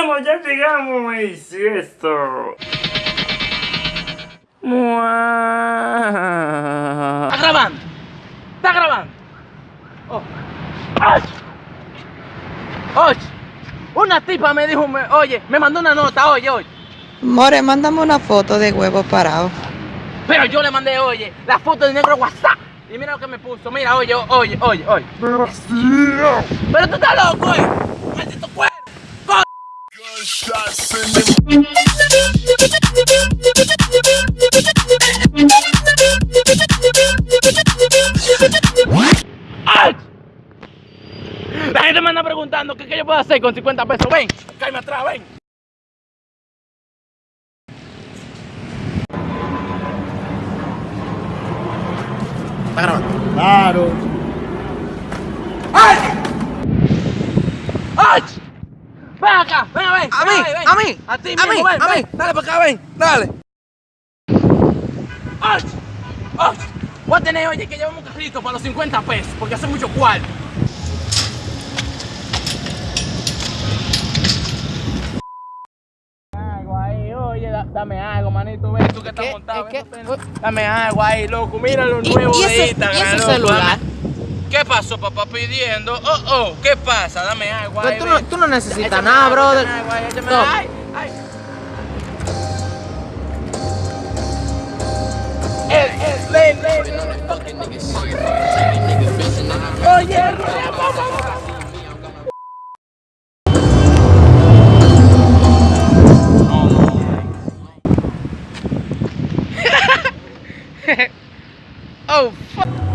Vamos, ya llegamos, manifiesto. ¿Está grabando? ¿Está grabando? Oh. ¡Ay! Oye, una tipa me dijo, me- oye, me mandó una nota, oye, oye. More, mándame una foto de huevo parado. Pero yo le mandé, oye, la foto del negro WhatsApp. Y mira lo que me puso, mira, oye, oye, oye, oye. Pero tú estás loco, oye. Maldito cuero. La gente me anda preguntando qué, qué yo puedo hacer con 50 pesos. Ven, cállame atrás, ven. ¿Está grabando? Claro. ¡Ay! ¡Ay! Ven acá, ven, ven. A ven, mí, ven. a mí, A ti a mismo, mí, ven, a ven. mí. Dale para acá, ven, dale. Voy a tener, oye, que llevamos un carrito para los 50 pesos, porque hace mucho ahí, oye, da- dame algo, manito, ven tú que estás montado. ¿Es ven. Dame algo ahí, loco, mira lo ¿Y- nuevo y de ese- Instagram. y ese celular? ¿Qué pasó, papá, pidiendo? Oh, oh, ¿qué pasa? Dame Pero ahí. tú no, ven. tú no necesitas nada, brother. Toma. ay, ay. Oye, Oh, fuck.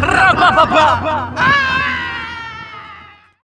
Raba baba.